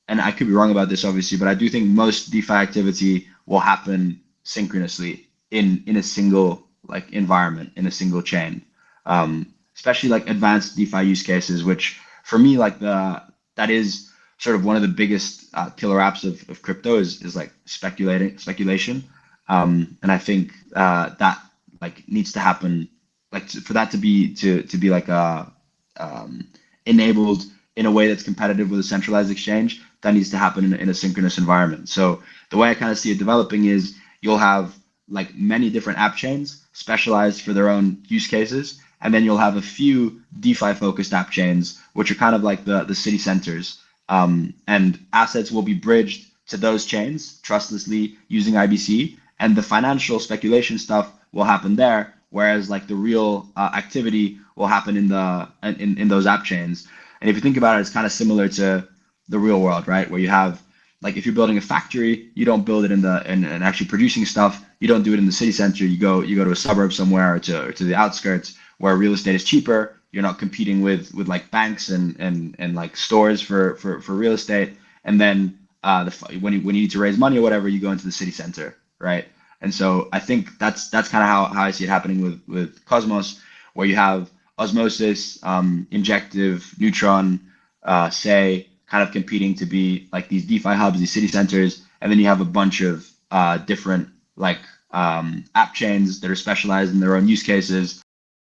and I could be wrong about this obviously, but I do think most DeFi activity will happen synchronously in in a single like environment in a single chain. Um, especially like advanced DeFi use cases, which for me like the that is sort of one of the biggest uh, killer apps of, of crypto is, is like speculating speculation. Um, and I think uh, that like needs to happen like to, for that to be to to be like a um, enabled in a way that's competitive with a centralized exchange that needs to happen in, in a synchronous environment. So the way I kind of see it developing is you'll have like many different app chains specialized for their own use cases, and then you'll have a few DeFi focused app chains, which are kind of like the, the city centers. Um, and assets will be bridged to those chains trustlessly using IBC, and the financial speculation stuff will happen there, whereas like the real uh, activity will happen in the in, in those app chains. And if you think about it, it's kind of similar to the real world, right? Where you have like if you're building a factory, you don't build it in the and, actually producing stuff. You don't do it in the city center. You go you go to a suburb somewhere or to or to the outskirts where real estate is cheaper. You're not competing with with like banks and and and like stores for for for real estate. And then uh, the when you when you need to raise money or whatever, you go into the city center, right? And so I think that's that's kind of how, how I see it happening with with Cosmos, where you have osmosis, um, injective, neutron, uh, Sei kind of competing to be like these DeFi hubs, these city centers, and then you have a bunch of uh, different like um, app chains that are specialized in their own use cases.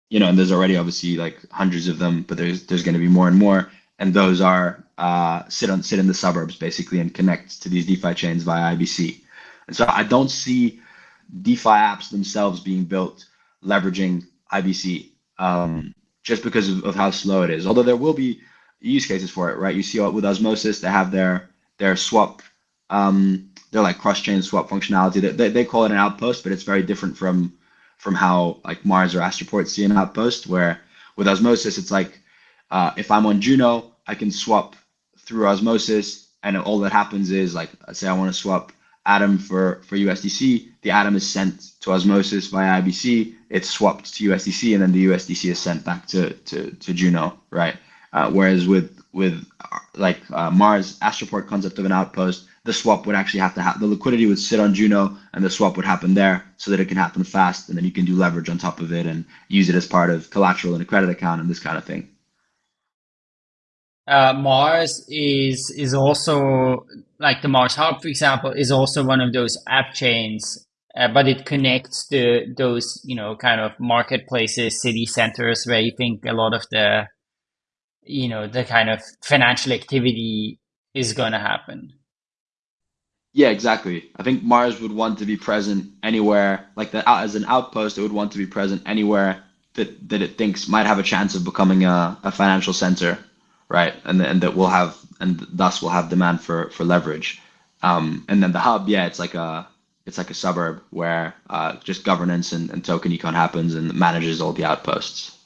You know, and there's already obviously like hundreds of them, but there's there's going to be more and more, and those are uh, sit on sit in the suburbs basically and connect to these DeFi chains via IBC. And so I don't see DeFi apps themselves being built leveraging IBC um, just because of, of how slow it is. Although there will be use cases for it, right? You see with Osmosis, they have their their swap, um, they're like cross-chain swap functionality. They, they, they call it an outpost, but it's very different from from how like Mars or Astroport see an outpost. Where with Osmosis, it's like uh, if I'm on Juno, I can swap through Osmosis, and all that happens is like say I want to swap Atom for for USDC. The Atom is sent to Osmosis via IBC. It's swapped to USDC, and then the USDC is sent back to to, to Juno, right? Uh, whereas with with like uh, Mars Astroport concept of an outpost, the swap would actually have to have the liquidity would sit on Juno, and the swap would happen there, so that it can happen fast, and then you can do leverage on top of it and use it as part of collateral in a credit account and this kind of thing. Uh, Mars is is also like the Mars Hub, for example, is also one of those app chains, uh, but it connects to those you know kind of marketplaces, city centers where you think a lot of the you know the kind of financial activity is going to happen yeah exactly. I think mars would want to be present anywhere like that as an outpost it would want to be present anywhere that, that it thinks might have a chance of becoming a, a financial center right? And, and that will have and thus will have demand for for leverage. Um, and then the hub yeah it's like a it's like a suburb where uh, just governance and, and token econ happens and manages all the outposts.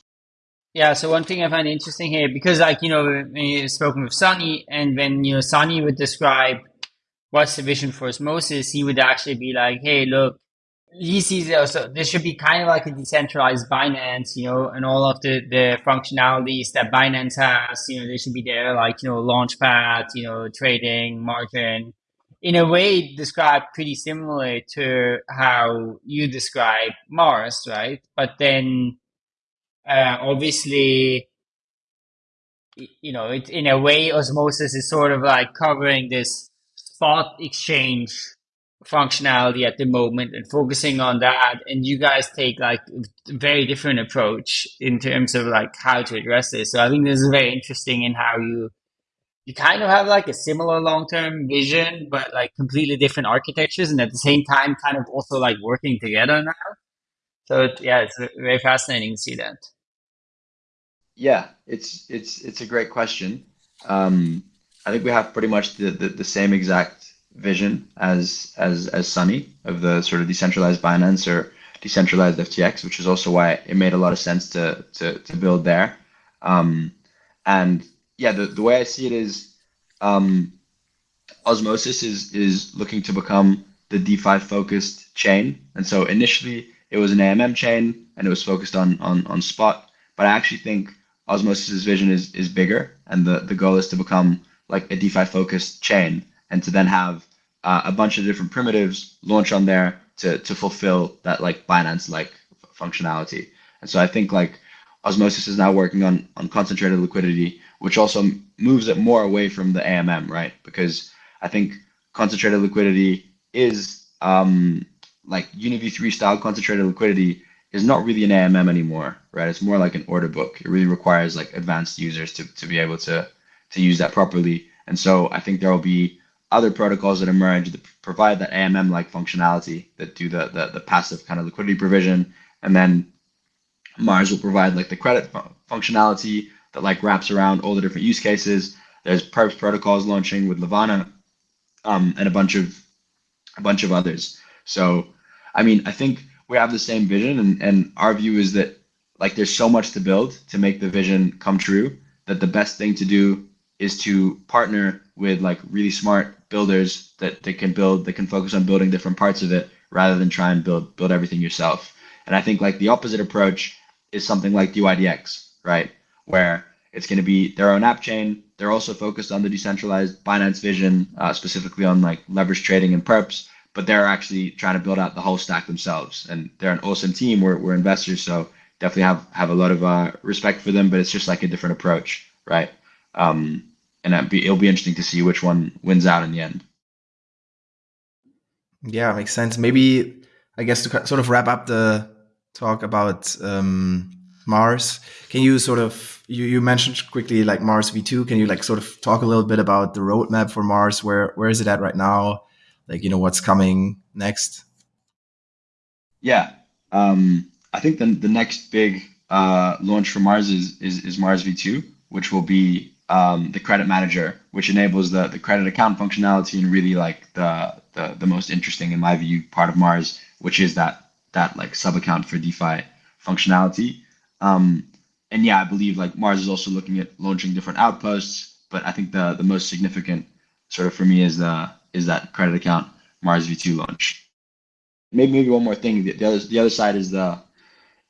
Yeah, so one thing I find interesting here, because like, you know, when you've spoken with Sunny and when, you know, Sunny would describe what's the vision for osmosis, he would actually be like, hey, look, he sees also this should be kind of like a decentralized Binance, you know, and all of the, the functionalities that Binance has, you know, they should be there, like, you know, launchpad, you know, trading, margin, in a way described pretty similar to how you describe Mars, right? But then uh, obviously, you know, it, in a way, osmosis is sort of like covering this spot exchange functionality at the moment and focusing on that. And you guys take like a very different approach in terms of like how to address this. So I think this is very interesting in how you you kind of have like a similar long-term vision, but like completely different architectures, and at the same time, kind of also like working together now. So yeah, it's very fascinating to see that. Yeah, it's it's it's a great question. Um, I think we have pretty much the, the, the same exact vision as as as Sunny of the sort of decentralized Binance or decentralized FTX, which is also why it made a lot of sense to to, to build there. Um, and yeah, the, the way I see it is um, Osmosis is is looking to become the DeFi focused chain. And so initially it was an AMM chain and it was focused on on on spot. But I actually think Osmosis's vision is is bigger and the, the goal is to become like a DeFi focused chain and to then have uh, a bunch of different primitives launch on there to to fulfill that like Binance like functionality. And so I think like Osmosis is now working on on concentrated liquidity, which also moves it more away from the AMM, right? Because I think concentrated liquidity is um, like UniV3 style concentrated liquidity is not really an AMM anymore, right? It's more like an order book. It really requires like advanced users to, to be able to to use that properly. And so I think there will be other protocols that emerge that provide that AMM like functionality that do the, the the passive kind of liquidity provision, and then Mars will provide like the credit functionality that like wraps around all the different use cases. There's perps protocols launching with Levana, um, and a bunch of a bunch of others. So, I mean, I think we have the same vision, and, and our view is that like there's so much to build to make the vision come true that the best thing to do is to partner with like really smart builders that they can build that can focus on building different parts of it rather than try and build build everything yourself. And I think like the opposite approach is something like DYDX, right? Where it's going to be their own app chain. They're also focused on the decentralized Binance vision, uh, specifically on like leverage trading and perps, but they're actually trying to build out the whole stack themselves. And they're an awesome team. We're, we're investors, so definitely have, have a lot of uh, respect for them, but it's just like a different approach, right? Um, and be, it'll be interesting to see which one wins out in the end. Yeah, makes sense. Maybe I guess to sort of wrap up the talk about um, Mars. Can you sort of you, you mentioned quickly like Mars V2? Can you like sort of talk a little bit about the roadmap for Mars? Where where is it at right now? Like you know what's coming next? Yeah, um, I think the the next big uh, launch for Mars is, is is Mars V2, which will be um, the credit manager, which enables the the credit account functionality and really like the the the most interesting in my view part of Mars, which is that that like sub account for DeFi functionality. Um, and yeah, I believe like Mars is also looking at launching different outposts, but I think the the most significant sort of for me is the is that credit account Mars V2 launch. Maybe maybe one more thing. The, the other the other side is the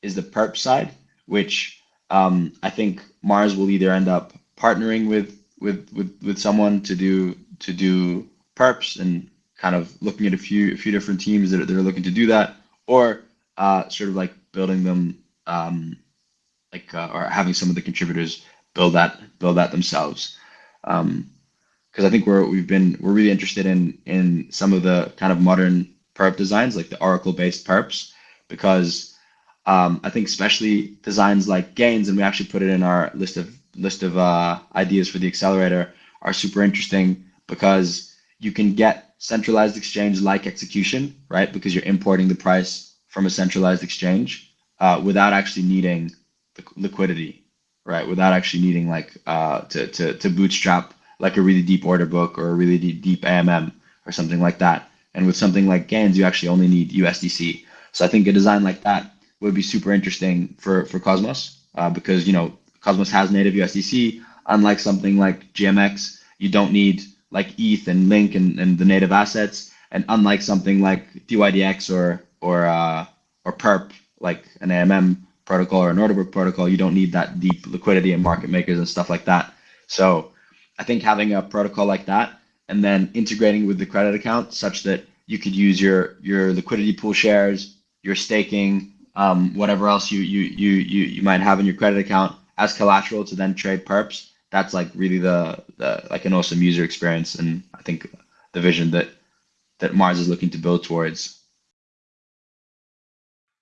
is the perp side, which um, I think Mars will either end up partnering with with with with someone to do to do perps and kind of looking at a few a few different teams that are, that are looking to do that, or uh, sort of like building them um, like uh, or having some of the contributors build that build that themselves. Because um, I think we're we've been we're really interested in in some of the kind of modern perp designs like the Oracle based perps because um, I think especially designs like gains and we actually put it in our list of list of uh, ideas for the accelerator are super interesting because you can get centralized exchange like execution right because you're importing the price from a centralized exchange uh, without actually needing the liquidity, right? Without actually needing like uh, to, to, to bootstrap like a really deep order book or a really deep, deep AMM or something like that. And with something like Gains, you actually only need USDC. So I think a design like that would be super interesting for, for Cosmos uh, because, you know, Cosmos has native USDC. Unlike something like GMX, you don't need like ETH and Link and, and the native assets. And unlike something like DYDX or or uh, or perp like an AMM protocol or an order book protocol. You don't need that deep liquidity and market makers and stuff like that. So I think having a protocol like that and then integrating with the credit account such that you could use your your liquidity pool shares, your staking, um, whatever else you, you you you you might have in your credit account as collateral to then trade perps. That's like really the, the like an awesome user experience, and I think the vision that that Mars is looking to build towards.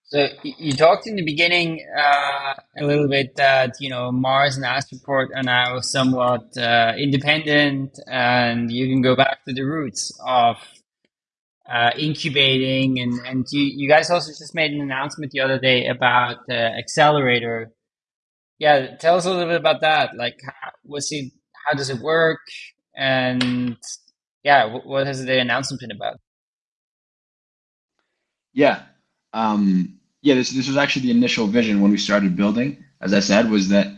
So you talked in the beginning uh, a little bit that you know Mars and Astroport are now somewhat uh, independent, and you can go back to the roots of uh, incubating. And and you, you guys also just made an announcement the other day about the accelerator. Yeah, tell us a little bit about that. Like, what's it? How does it work? And yeah, what has the announcement been about? Yeah. Um, yeah, this this was actually the initial vision when we started building. As I said, was that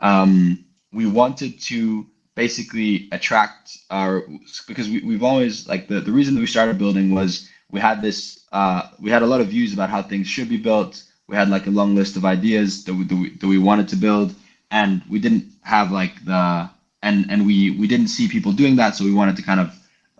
um, we wanted to basically attract our because we, we've always like the, the reason that we started building was we had this uh, we had a lot of views about how things should be built. We had like a long list of ideas that we, that we, that we wanted to build, and we didn't have like the and and we we didn't see people doing that, so we wanted to kind of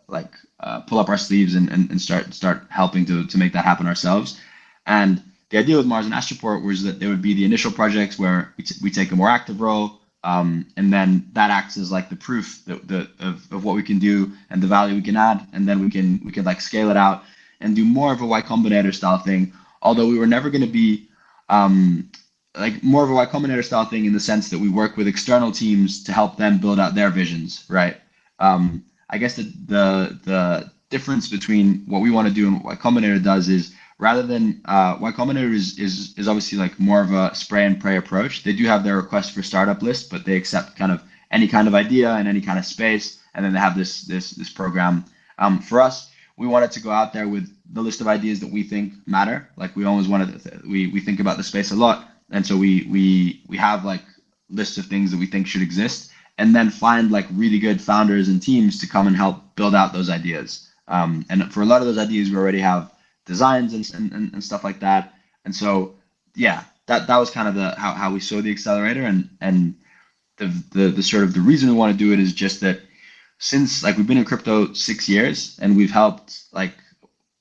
like uh, pull up our sleeves and, and, and start start helping to to make that happen ourselves. And the idea with Mars and Astroport was that there would be the initial projects where we, we take a more active role, um, and then that acts as like the proof that, the, of, of what we can do and the value we can add, and then we can we can like scale it out and do more of a Y Combinator style thing. Although we were never going to be um, like more of a Y Combinator style thing in the sense that we work with external teams to help them build out their visions, right? Um, I guess the, the the difference between what we want to do and what Y Combinator does is rather than uh, Y Combinator is, is is obviously like more of a spray and pray approach. They do have their request for startup list, but they accept kind of any kind of idea and any kind of space, and then they have this this this program. Um, for us, we wanted to go out there with the list of ideas that we think matter. Like we always wanted, to, we we think about the space a lot, and so we we we have like lists of things that we think should exist, and then find like really good founders and teams to come and help build out those ideas. Um, and for a lot of those ideas, we already have designs and, and, and stuff like that. And so, yeah, that, that was kind of the how, how we saw the accelerator and and the, the the sort of the reason we want to do it is just that since like we've been in crypto six years and we've helped like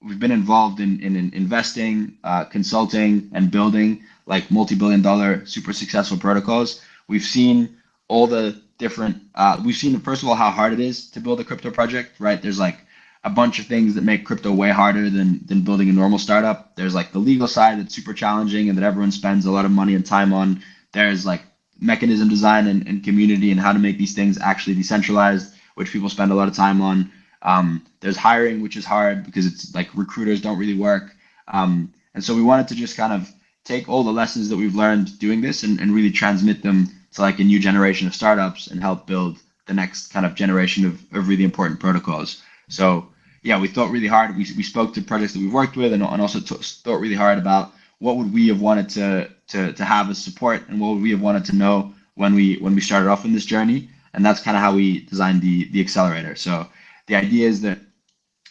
we've been involved in in, in investing, uh, consulting, and building like multi-billion dollar super successful protocols. We've seen all the different. Uh, we've seen first of all how hard it is to build a crypto project. Right, there's like a bunch of things that make crypto way harder than than building a normal startup. There's like the legal side that's super challenging and that everyone spends a lot of money and time on. There's like mechanism design and, and community and how to make these things actually decentralized, which people spend a lot of time on. Um, there's hiring, which is hard because it's like recruiters don't really work. Um, and so we wanted to just kind of take all the lessons that we've learned doing this and, and really transmit them to like a new generation of startups and help build the next kind of generation of, of really important protocols. So yeah, we thought really hard. We, we spoke to projects that we've worked with and, and also thought really hard about what would we have wanted to, to, to have as support and what would we have wanted to know when we when we started off in this journey. And that's kind of how we designed the the accelerator. So the idea is that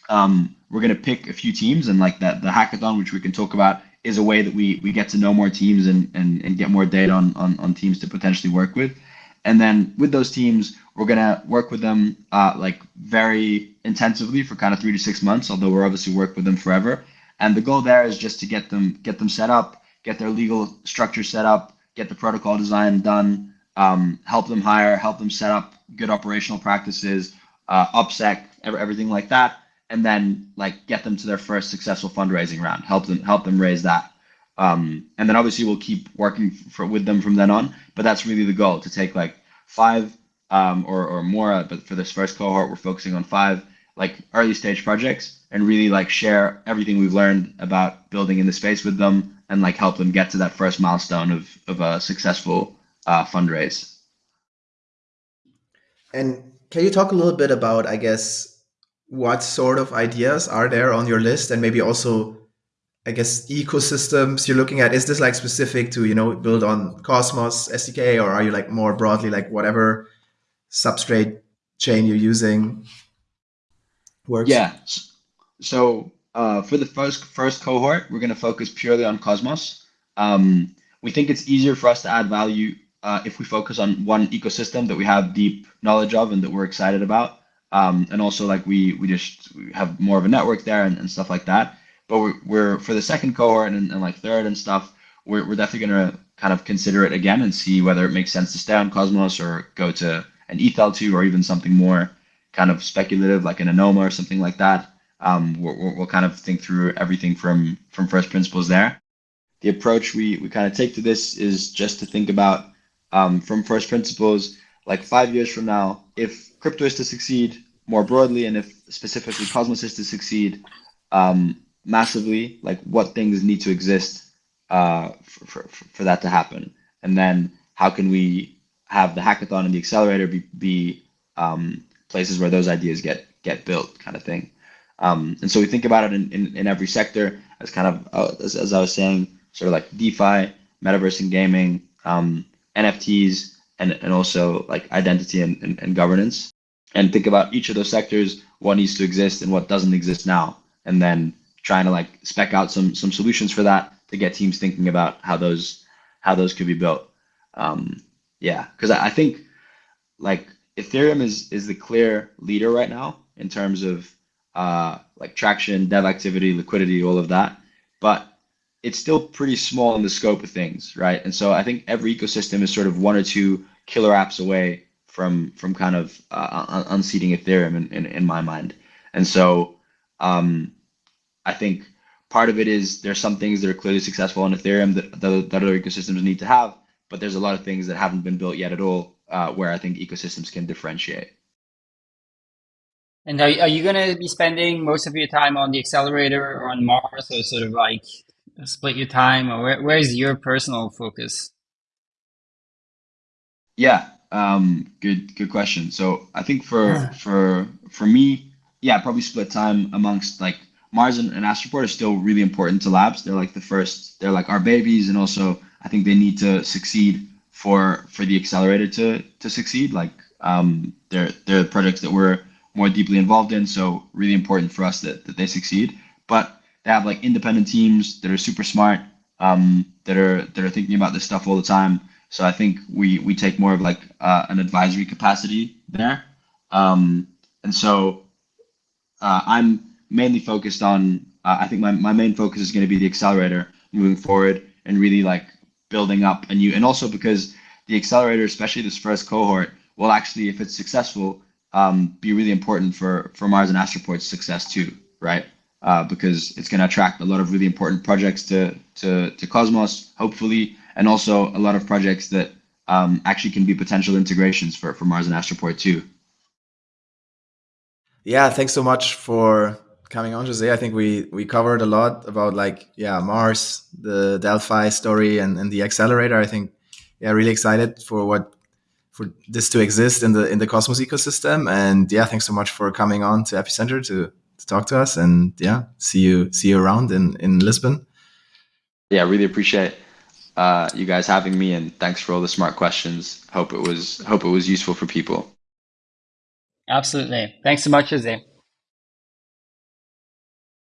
um, we're going to pick a few teams and like that the hackathon, which we can talk about, is a way that we we get to know more teams and and, and get more data on, on on teams to potentially work with. And then with those teams, we're gonna work with them uh, like very intensively for kind of three to six months. Although we're obviously work with them forever. And the goal there is just to get them get them set up, get their legal structure set up, get the protocol design done, um, help them hire, help them set up good operational practices, uh, opsec, everything like that, and then like get them to their first successful fundraising round. Help them help them raise that. Um, and then obviously we'll keep working for, with them from then on. But that's really the goal to take like five um, or, or more. Uh, but for this first cohort, we're focusing on five like early stage projects and really like share everything we've learned about building in the space with them and like help them get to that first milestone of, of a successful uh, fundraise. And can you talk a little bit about, I guess, what sort of ideas are there on your list and maybe also I guess ecosystems you're looking at? Is this like specific to you know build on Cosmos SDK, or are you like more broadly like whatever substrate chain you're using works? Yeah. So uh, for the first first cohort, we're going to focus purely on Cosmos. Um, we think it's easier for us to add value uh, if we focus on one ecosystem that we have deep knowledge of and that we're excited about. Um, and also like we we just have more of a network there and, and stuff like that. But we're, we're for the second cohort and, and like third and stuff, we're, we're definitely gonna kind of consider it again and see whether it makes sense to stay on Cosmos or go to an ETH2 or even something more kind of speculative like an Anoma or something like that. Um, we'll, we'll kind of think through everything from from first principles there. The approach we, we kind of take to this is just to think about um, from first principles, like five years from now, if crypto is to succeed more broadly and if specifically Cosmos is to succeed um, massively, like what things need to exist uh, for, for, for that to happen? And then how can we have the hackathon and the accelerator be, be um, places where those ideas get get built kind of thing. Um, and so we think about it in, in, in every sector as kind of, uh, as, as, I was saying, sort of like DeFi, metaverse and gaming, um, NFTs, and, and also like identity and, and, and governance. And think about each of those sectors, what needs to exist and what doesn't exist now. And then trying to like spec out some some solutions for that to get teams thinking about how those how those could be built. Um, yeah, because I, I think like Ethereum is is the clear leader right now in terms of uh, like traction, dev activity, liquidity, all of that. But it's still pretty small in the scope of things, right? And so I think every ecosystem is sort of one or two killer apps away from from kind of uh, unseating Ethereum in, in, in my mind. And so um, I think part of it is there's some things that are clearly successful on Ethereum that, that, other ecosystems need to have, but there's a lot of things that haven't been built yet at all uh, where I think ecosystems can differentiate. And are, are you going to be spending most of your time on the accelerator or on Mars or sort of like split your time or where, where's your personal focus? Yeah, um, good, good question. So I think for, for, for me, yeah, probably split time amongst like Mars and, and Astroport are still really important to labs. They're like the first, they're like our babies. And also I think they need to succeed for for the accelerator to to succeed. Like um, they're they're projects that we're more deeply involved in, so really important for us that, that they succeed. But they have like independent teams that are super smart, um, that are that are thinking about this stuff all the time. So I think we we take more of like uh, an advisory capacity there. Um, and so uh, I'm mainly focused on. Uh, I think my, my main focus is going to be the accelerator moving forward and really like building up a new, and also because the accelerator, especially this first cohort, will actually, if it's successful, um, be really important for for Mars and Astroport's success too, right? Uh, because it's going to attract a lot of really important projects to to to Cosmos, hopefully, and also a lot of projects that um, actually can be potential integrations for for Mars and Astroport too. Yeah, thanks so much for coming on, Jose. I think we we covered a lot about like yeah Mars, the Delphi story, and, and the accelerator. I think yeah, really excited for what for this to exist in the in the Cosmos ecosystem. And yeah, thanks so much for coming on to Epicenter to to talk to us. And yeah, see you see you around in in Lisbon. Yeah, I really appreciate uh, you guys having me, and thanks for all the smart questions. Hope it was hope it was useful for people. Absolutely. Thanks so much, Jose.